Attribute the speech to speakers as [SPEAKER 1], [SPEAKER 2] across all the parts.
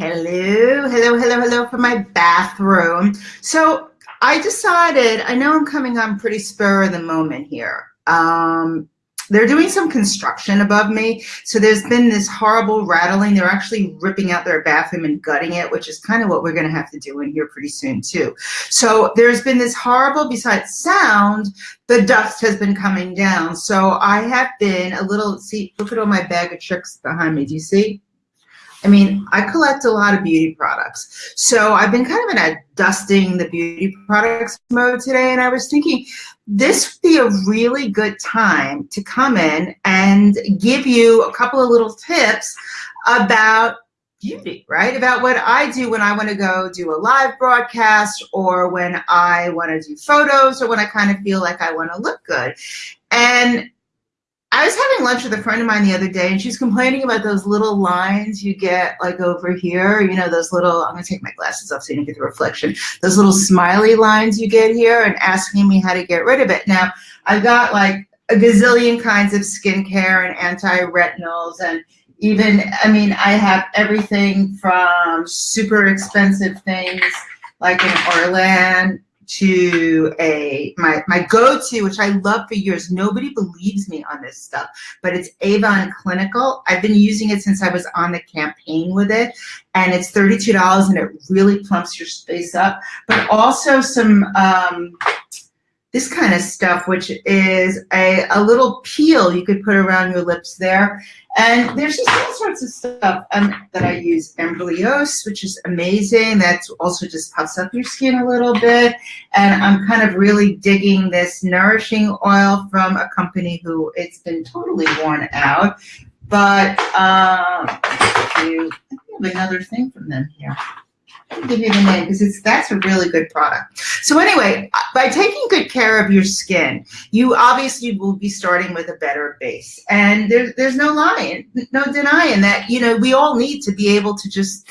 [SPEAKER 1] Hello, hello, hello, hello from my bathroom. So I decided, I know I'm coming on pretty spur of the moment here. Um, they're doing some construction above me. So there's been this horrible rattling. They're actually ripping out their bathroom and gutting it, which is kind of what we're going to have to do in here pretty soon too. So there's been this horrible, besides sound, the dust has been coming down. So I have been a little, see, look at all my bag of tricks behind me. Do you see? I mean, I collect a lot of beauty products. So I've been kind of in a dusting the beauty products mode today. And I was thinking this would be a really good time to come in and give you a couple of little tips about beauty, right? About what I do when I want to go do a live broadcast or when I want to do photos or when I kind of feel like I want to look good. And I was having lunch with a friend of mine the other day and she's complaining about those little lines you get like over here, you know, those little, I'm gonna take my glasses off so you can get the reflection, those little smiley lines you get here and asking me how to get rid of it. Now, I've got like a gazillion kinds of skincare and anti-retinols and even, I mean, I have everything from super expensive things like an Orlane to a my my go-to, which I love for years. Nobody believes me on this stuff, but it's Avon Clinical. I've been using it since I was on the campaign with it, and it's $32 and it really plumps your space up. But also some um, this kind of stuff, which is a, a little peel you could put around your lips there. And there's just all sorts of stuff um, that I use. Embryos, which is amazing. That also just puffs up your skin a little bit. And I'm kind of really digging this nourishing oil from a company who it's been totally worn out. But um, I have another thing from them here give you the name because it's that's a really good product. So anyway, by taking good care of your skin, you obviously will be starting with a better base. And there's there's no lying, no denying that, you know, we all need to be able to just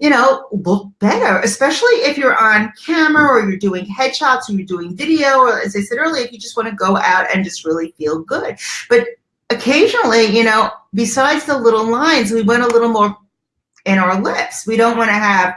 [SPEAKER 1] you know, look better, especially if you're on camera or you're doing headshots or you're doing video, or as I said earlier, if you just want to go out and just really feel good. But occasionally, you know, besides the little lines, we want a little more in our lips. We don't want to have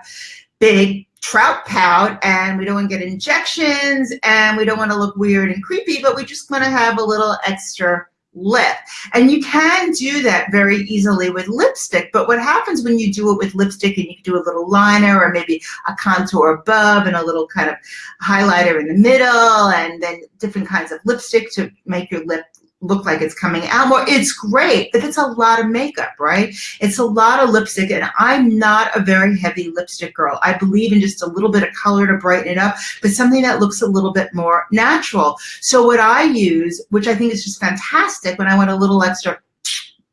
[SPEAKER 1] big trout pout and we don't want to get injections and we don't want to look weird and creepy, but we just want to have a little extra lip. And you can do that very easily with lipstick, but what happens when you do it with lipstick and you do a little liner or maybe a contour above and a little kind of highlighter in the middle and then different kinds of lipstick to make your lip look like it's coming out more. It's great, but it's a lot of makeup, right? It's a lot of lipstick, and I'm not a very heavy lipstick girl. I believe in just a little bit of color to brighten it up, but something that looks a little bit more natural. So what I use, which I think is just fantastic when I want a little extra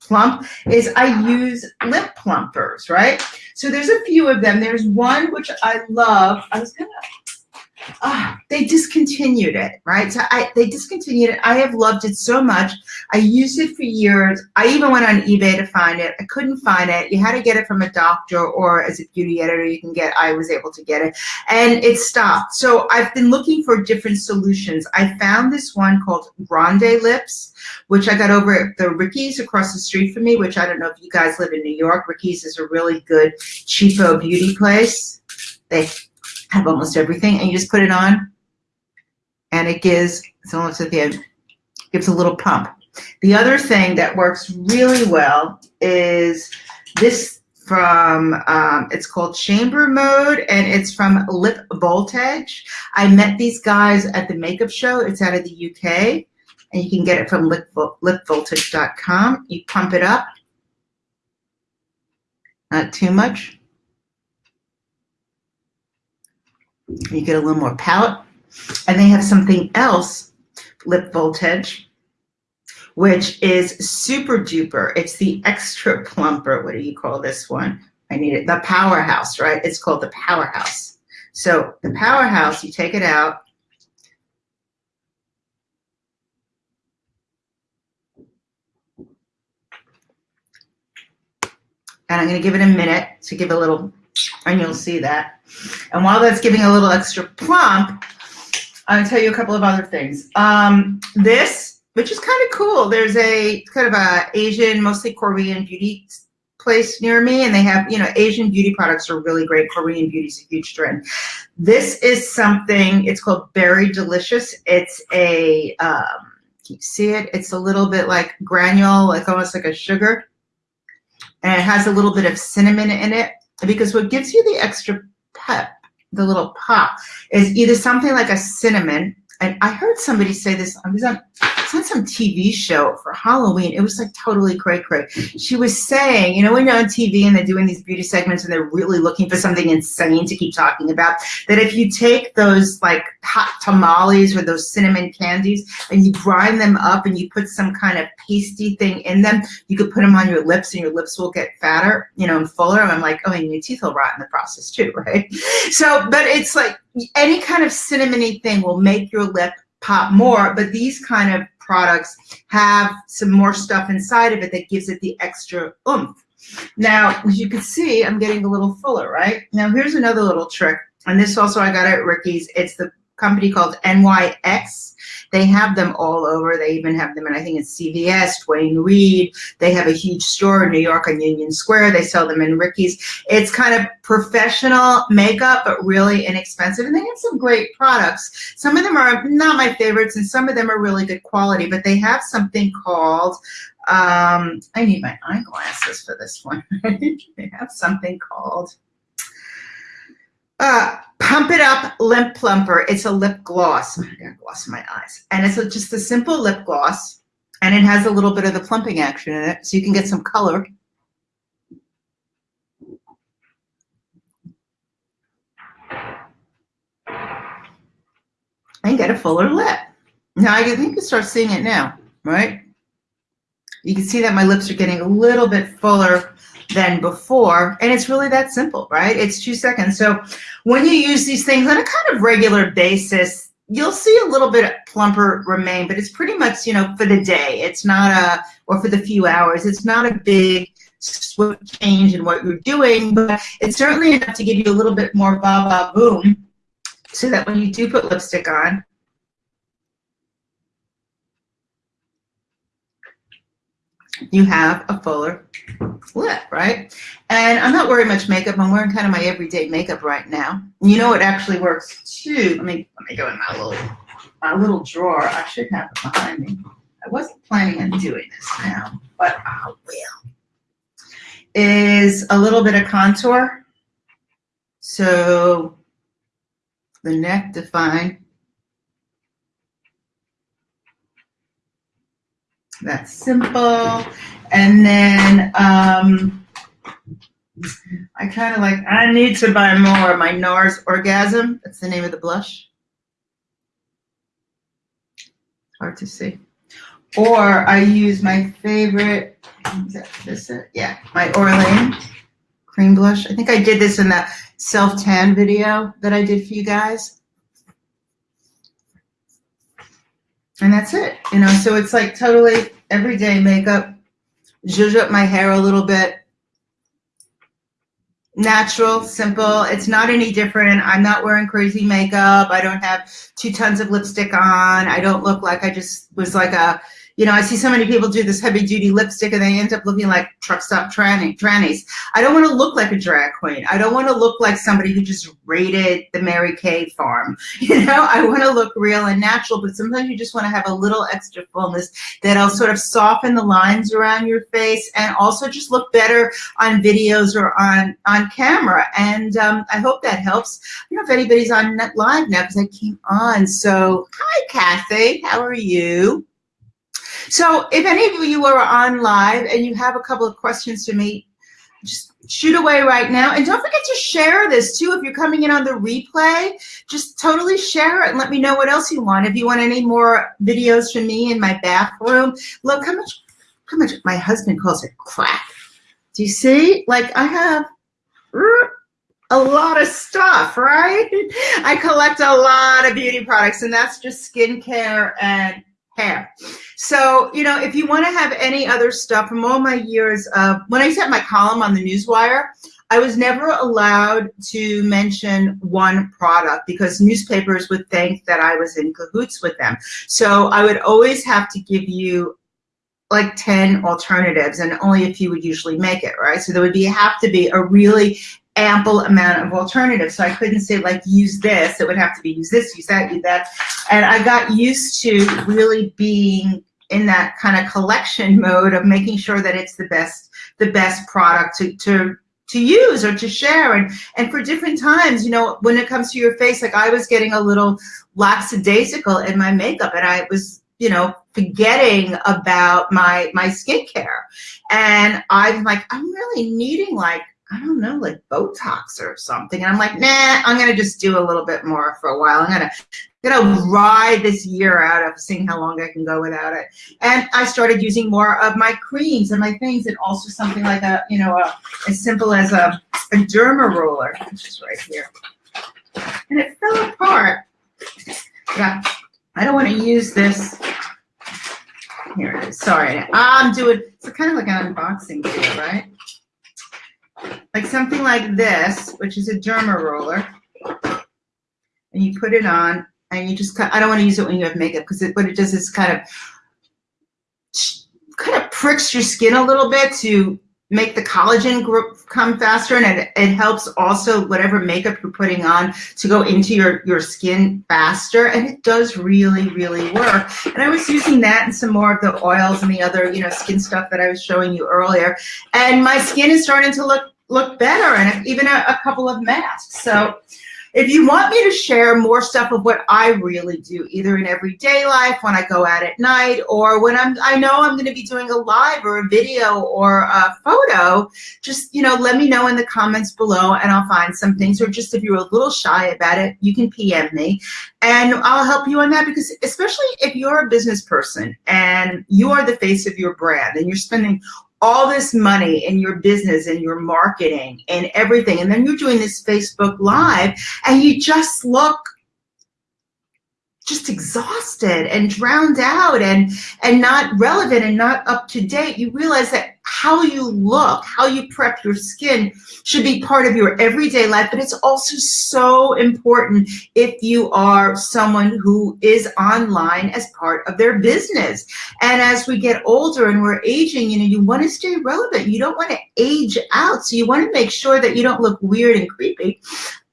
[SPEAKER 1] plump, is I use lip plumpers, right? So there's a few of them. There's one which I love. I was gonna uh, they discontinued it, right? So I, they discontinued it. I have loved it so much. I used it for years. I even went on eBay to find it. I couldn't find it. You had to get it from a doctor or as a beauty editor you can get, I was able to get it and it stopped. So I've been looking for different solutions. I found this one called Grande Lips, which I got over at the Ricky's across the street from me, which I don't know if you guys live in New York. Ricky's is a really good cheapo beauty place. They have almost everything, and you just put it on, and it gives, it's almost at the end, gives a little pump. The other thing that works really well is this from, um, it's called Chamber Mode, and it's from Lip Voltage. I met these guys at the makeup show. It's out of the UK, and you can get it from lip, lipvoltage.com. You pump it up, not too much. You get a little more pout. And they have something else, lip voltage, which is super duper. It's the extra plumper. What do you call this one? I need it. The powerhouse, right? It's called the powerhouse. So the powerhouse, you take it out. And I'm going to give it a minute to give a little, and you'll see that. And while that's giving a little extra plump, I'll tell you a couple of other things. Um, this, which is kind of cool, there's a kind of a Asian, mostly Korean beauty place near me and they have, you know, Asian beauty products are really great. Korean beauty is a huge trend. This is something, it's called Berry Delicious. It's a, um, can you see it? It's a little bit like granule, like almost like a sugar. And it has a little bit of cinnamon in it because what gives you the extra pep, the little pop, is either something like a cinnamon and I heard somebody say this, I was on, on some TV show for Halloween. It was like totally cray cray. She was saying, you know, when you're on TV and they're doing these beauty segments and they're really looking for something insane to keep talking about, that if you take those like hot tamales or those cinnamon candies and you grind them up and you put some kind of pasty thing in them, you could put them on your lips and your lips will get fatter, you know, and fuller. And I'm like, oh, and your teeth will rot in the process too, right? So, but it's like, any kind of cinnamony thing will make your lip pop more, but these kind of products have some more stuff inside of it that gives it the extra oomph. Now, as you can see, I'm getting a little fuller, right? Now, here's another little trick, and this also I got at Ricky's. It's the company called NYX. They have them all over. They even have them, and I think it's CVS, Duane Reade. They have a huge store in New York on Union Square. They sell them in Ricky's. It's kind of professional makeup, but really inexpensive. And they have some great products. Some of them are not my favorites, and some of them are really good quality, but they have something called um, I need my eyeglasses for this one. they have something called uh, Pump It Up Lip Plumper. It's a lip gloss. I gloss my eyes. And it's a, just a simple lip gloss. And it has a little bit of the plumping action in it. So you can get some color. And get a fuller lip. Now I think you start seeing it now, right? You can see that my lips are getting a little bit fuller than before. And it's really that simple, right? It's two seconds. So when you use these things on a kind of regular basis, you'll see a little bit plumper remain, but it's pretty much, you know, for the day. It's not a, or for the few hours. It's not a big change in what you're doing, but it's certainly enough to give you a little bit more ba-ba boom so that when you do put lipstick on, you have a fuller lip, right? And I'm not wearing much makeup. I'm wearing kind of my everyday makeup right now. You know, it actually works too. Let me let me go in my little my little drawer. I should have it behind me. I wasn't planning on doing this now, but I will. Is a little bit of contour. So the neck defined That's simple. And then um, I kind of like, I need to buy more. My NARS Orgasm, that's the name of the blush. Hard to see. Or I use my favorite, is that this it? Yeah, my Orlane cream blush. I think I did this in that self-tan video that I did for you guys. And that's it. You know, so it's like totally everyday makeup. Zhuzh up my hair a little bit. Natural, simple. It's not any different. I'm not wearing crazy makeup. I don't have two tons of lipstick on. I don't look like I just was like a you know, I see so many people do this heavy duty lipstick and they end up looking like truck stop tranny, trannies. I don't want to look like a drag queen. I don't want to look like somebody who just raided the Mary Kay farm. You know, I want to look real and natural, but sometimes you just want to have a little extra fullness that'll sort of soften the lines around your face and also just look better on videos or on, on camera. And um, I hope that helps. I don't know if anybody's on live now because I came on. So hi, Kathy. How are you? So if any of you are on live and you have a couple of questions for me, just shoot away right now. And don't forget to share this too. If you're coming in on the replay, just totally share it and let me know what else you want. If you want any more videos from me in my bathroom, look how much, how much my husband calls it crack. Do you see? Like I have a lot of stuff, right? I collect a lot of beauty products and that's just skincare and hair. So, you know, if you want to have any other stuff from all my years of, when I set my column on the Newswire, I was never allowed to mention one product because newspapers would think that I was in cahoots with them. So I would always have to give you like 10 alternatives and only a few would usually make it, right? So there would be have to be a really ample amount of alternatives. So I couldn't say like use this, it would have to be use this, use that, use that. And I got used to really being in that kind of collection mode of making sure that it's the best, the best product to, to to use or to share and and for different times you know when it comes to your face like i was getting a little lackadaisical in my makeup and i was you know forgetting about my my skincare and i'm like i'm really needing like I don't know, like Botox or something. And I'm like, nah, I'm gonna just do a little bit more for a while. I'm gonna gonna ride this year out of seeing how long I can go without it. And I started using more of my creams and my things, and also something like a, you know, a, as simple as a, a derma roller, which is right here. And it fell apart. Yeah, I don't want to use this. Here it is. Sorry, I'm doing. It's kind of like an unboxing video, right? Something like this, which is a derma roller, and you put it on, and you just cut, I don't want to use it when you have makeup because it, what it does is kind of kind of pricks your skin a little bit to make the collagen come faster and it, it helps also whatever makeup you're putting on to go into your your skin faster and it does really really work. And I was using that and some more of the oils and the other you know skin stuff that I was showing you earlier. And my skin is starting to look look better and even a, a couple of masks so if you want me to share more stuff of what I really do, either in everyday life, when I go out at night, or when I'm, I know I'm going to be doing a live or a video or a photo, just, you know, let me know in the comments below and I'll find some things. Or just if you're a little shy about it, you can PM me and I'll help you on that because especially if you're a business person and you are the face of your brand and you're spending all this money in your business and your marketing and everything. And then you're doing this Facebook Live and you just look just exhausted and drowned out and and not relevant and not up to date. You realize that how you look how you prep your skin should be part of your everyday life but it's also so important if you are someone who is online as part of their business. And as we get older and we're aging you know you want to stay relevant. You don't want to age out. So you want to make sure that you don't look weird and creepy.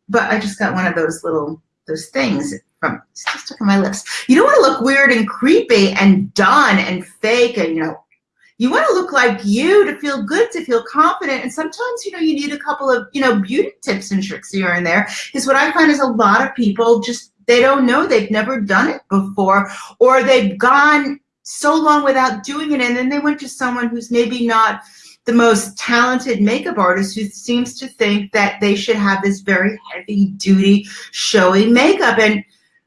[SPEAKER 1] But I just got one of those little those things from still stuck on my lips. You don't want to look weird and creepy and done and fake and you know you want to look like you to feel good, to feel confident. And sometimes, you know, you need a couple of, you know, beauty tips and tricks here and there. Because what I find is a lot of people just, they don't know, they've never done it before, or they've gone so long without doing it. And then they went to someone who's maybe not the most talented makeup artist who seems to think that they should have this very heavy duty, showy makeup. And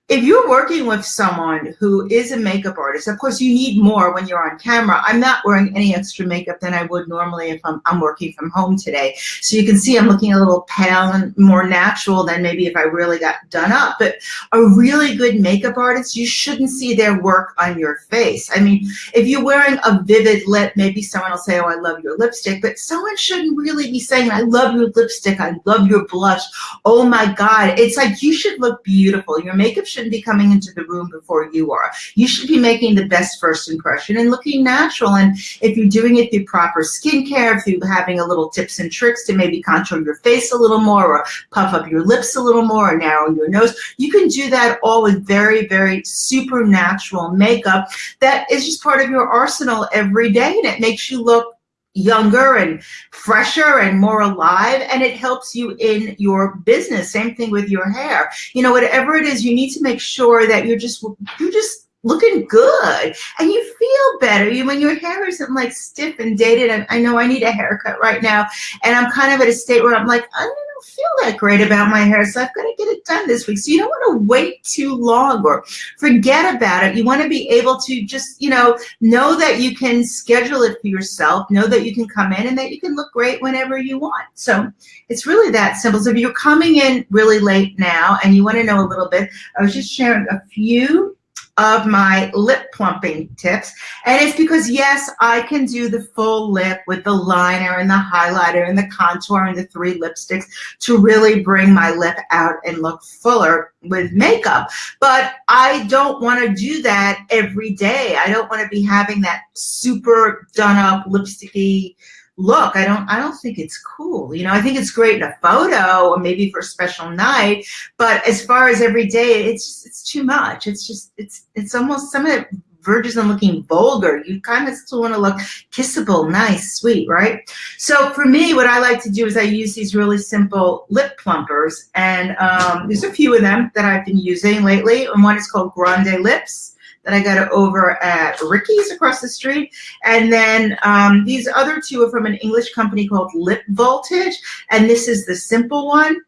[SPEAKER 1] if you're working with someone who is a makeup artist, of course you need more when you're on camera. I'm not wearing any extra makeup than I would normally if I'm, I'm working from home today. So you can see I'm looking a little pale and more natural than maybe if I really got done up. But a really good makeup artist, you shouldn't see their work on your face. I mean, if you're wearing a vivid lip, maybe someone will say, oh, I love your lipstick, but someone shouldn't really be saying, I love your lipstick, I love your blush. Oh my God. It's like you should look beautiful. Your makeup should shouldn't be coming into the room before you are. You should be making the best first impression and looking natural. And if you're doing it through proper skincare, through having a little tips and tricks to maybe contour your face a little more or puff up your lips a little more or narrow your nose, you can do that all with very, very supernatural makeup that is just part of your arsenal every day and it makes you look younger and fresher and more alive and it helps you in your business. Same thing with your hair. You know whatever it is you need to make sure that you're just you're just looking good and you feel better you when your hair isn't like stiff and dated and I know I need a haircut right now and I'm kind of at a state where I'm like I don't feel that great about my hair, so I've got to get it done this week. So you don't want to wait too long or forget about it. You want to be able to just, you know, know that you can schedule it for yourself, know that you can come in and that you can look great whenever you want. So it's really that simple. So if you're coming in really late now and you want to know a little bit, I was just sharing a few of my lip plumping tips. And it's because, yes, I can do the full lip with the liner and the highlighter and the contour and the three lipsticks to really bring my lip out and look fuller with makeup. But I don't want to do that every day. I don't want to be having that super done up lipsticky look. I don't I don't think it's cool. You know, I think it's great in a photo or maybe for a special night, but as far as every day, it's it's too much. It's just it's it's almost some of it verges on looking vulgar. You kind of still want to look kissable, nice, sweet, right? So for me, what I like to do is I use these really simple lip plumpers, and um, there's a few of them that I've been using lately, and one is called Grande Lips I got it over at Ricky's across the street. And then um, these other two are from an English company called Lip Voltage. And this is the simple one.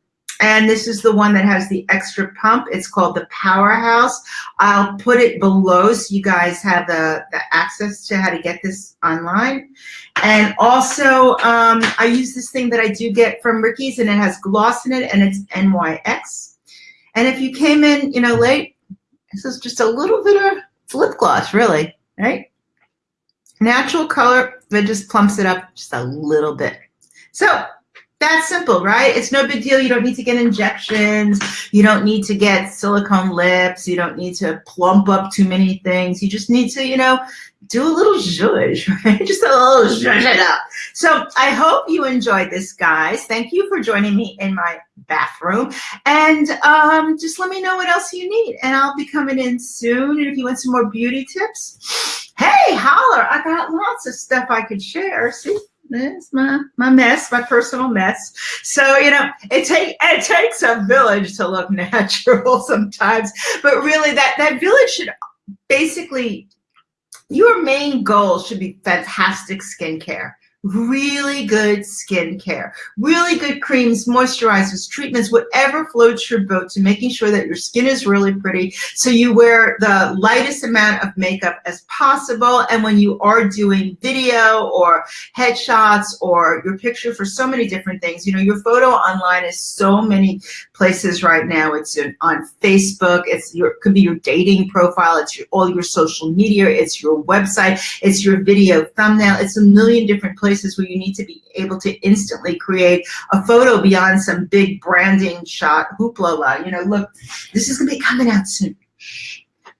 [SPEAKER 1] And this is the one that has the extra pump. It's called the Powerhouse. I'll put it below so you guys have the, the access to how to get this online. And also, um, I use this thing that I do get from Ricky's and it has gloss in it and it's NYX. And if you came in, you know, late, this is just a little bit of lip gloss, really, right? Natural color that just plumps it up just a little bit. So that's simple, right? It's no big deal. You don't need to get injections. You don't need to get silicone lips. You don't need to plump up too many things. You just need to, you know, do a little zhuzh, right? Just a little zhuzh it up. So I hope you enjoyed this, guys. Thank you for joining me in my bathroom. And um, just let me know what else you need. And I'll be coming in soon. And if you want some more beauty tips, hey, holler. I got lots of stuff I could share. See? There's my my mess, my personal mess. So you know, it take it takes a village to look natural sometimes, but really that that village should basically your main goal should be fantastic skincare really good skincare, really good creams, moisturizers, treatments, whatever floats your boat to making sure that your skin is really pretty. So you wear the lightest amount of makeup as possible. And when you are doing video or headshots or your picture for so many different things, you know, your photo online is so many places right now. It's on Facebook. It's your, could be your dating profile. It's your, all your social media. It's your website. It's your video thumbnail. It's a million different places where you need to be able to instantly create a photo beyond some big branding shot hoopla. You know, look, this is gonna be coming out soon.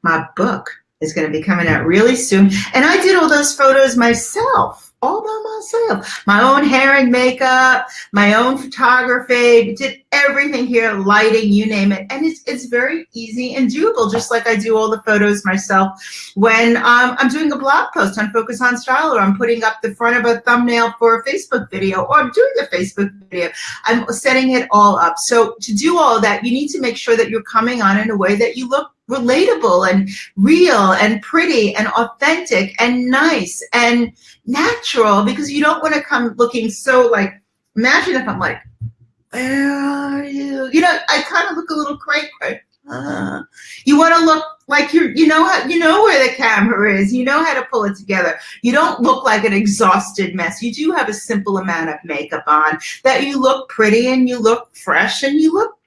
[SPEAKER 1] My book is gonna be coming out really soon. And I did all those photos myself all by myself. My own hair and makeup, my own photography, did everything here, lighting, you name it. And it's, it's very easy and doable, just like I do all the photos myself when um, I'm doing a blog post on Focus on Style or I'm putting up the front of a thumbnail for a Facebook video or I'm doing a Facebook video. I'm setting it all up. So to do all that, you need to make sure that you're coming on in a way that you look relatable and real and pretty and authentic and nice and natural because you don't want to come looking so like, imagine if I'm like, where are you? You know, I kind of look a little cray cray. Uh, you want to look like you're, you know how, you know where the camera is. You know how to pull it together. You don't look like an exhausted mess. You do have a simple amount of makeup on that you look pretty and you look fresh and you look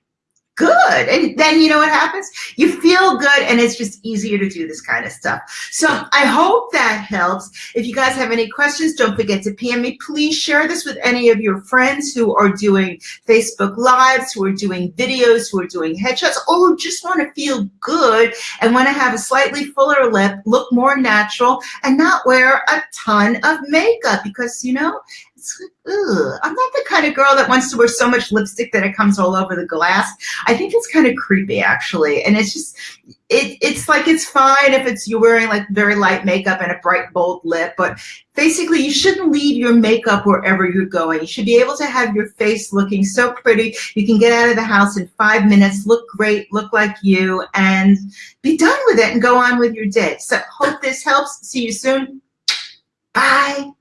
[SPEAKER 1] good. And then you know what happens? You feel good and it's just easier to do this kind of stuff. So I hope that helps. If you guys have any questions, don't forget to PM me. Please share this with any of your friends who are doing Facebook Lives, who are doing videos, who are doing headshots, or who just want to feel good and want to have a slightly fuller lip, look more natural, and not wear a ton of makeup because, you know, ugh, I'm not the kind of girl that wants to wear so much lipstick that it comes all over the glass. I think it's kind of creepy actually. And it's just, it, it's like, it's fine if it's, you're wearing like very light makeup and a bright, bold lip, but basically you shouldn't leave your makeup wherever you're going. You should be able to have your face looking so pretty. You can get out of the house in five minutes, look great, look like you, and be done with it and go on with your day. So hope this helps. See you soon. Bye.